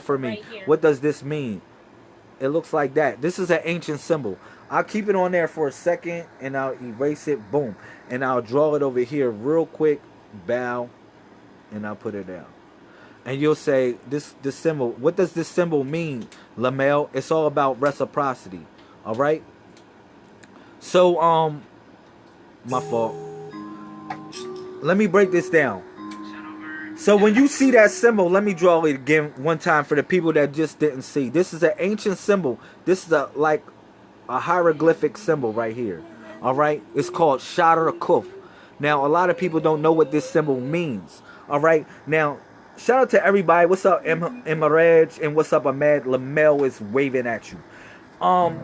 for me. Right what does this mean? It looks like that. This is an ancient symbol. I'll keep it on there for a second and I'll erase it. Boom. And I'll draw it over here real quick. Bow. And I'll put it down. And you'll say, this this symbol, what does this symbol mean, Lamel? It's all about reciprocity. Alright? So, um, my fault. Let me break this down. So when you see that symbol, let me draw it again one time for the people that just didn't see. This is an ancient symbol. This is a like a hieroglyphic symbol right here. All right, it's called Shadar Kuf. Now a lot of people don't know what this symbol means. All right, now shout out to everybody. What's up, Em- Emaraj, and what's up, Ahmed? Lamel is waving at you. Um,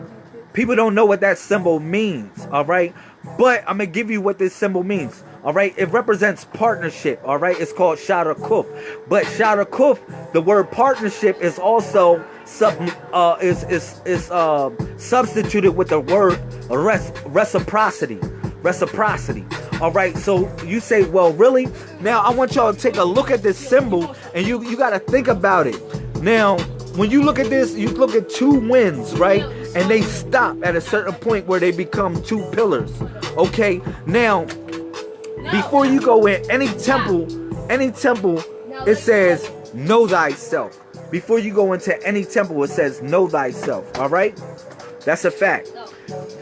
people don't know what that symbol means. All right, but I'm gonna give you what this symbol means. All right, it represents partnership. All right, it's called Shadar Kuf. But Shadar Kuf, the word partnership is also sub uh is is is uh, substituted with the word res- reciprocity. Reciprocity. All right, so you say, well, really? Now I want y'all to take a look at this symbol, and you you got to think about it. Now, when you look at this, you look at two winds, right? And they stop at a certain point where they become two pillars. Okay, now before you go in any temple, any temple, it says know thyself. Before you go into any temple, it says know thyself. All right, that's a fact.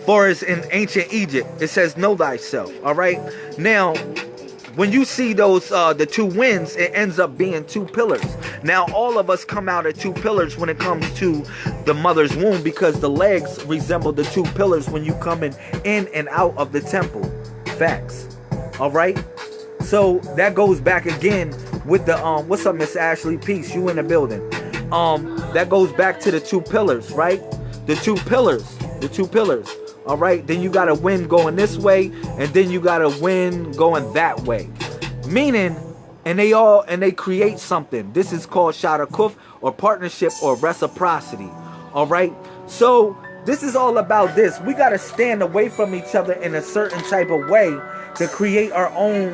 For as in ancient Egypt, it says know thyself. All right. Now, when you see those uh, the two winds, it ends up being two pillars. Now, all of us come out of two pillars when it comes to the mother's womb because the legs resemble the two pillars when you come in, in and out of the temple. Facts. All right. So that goes back again with the um. What's up, Miss Ashley? Peace. You in the building? Um. That goes back to the two pillars, right? The two pillars. The two pillars. All right. Then you got a wind going this way, and then you got a wind going that way. Meaning, and they all and they create something. This is called Shadar Kuf or partnership or reciprocity. All right. So this is all about this. We got to stand away from each other in a certain type of way to create our own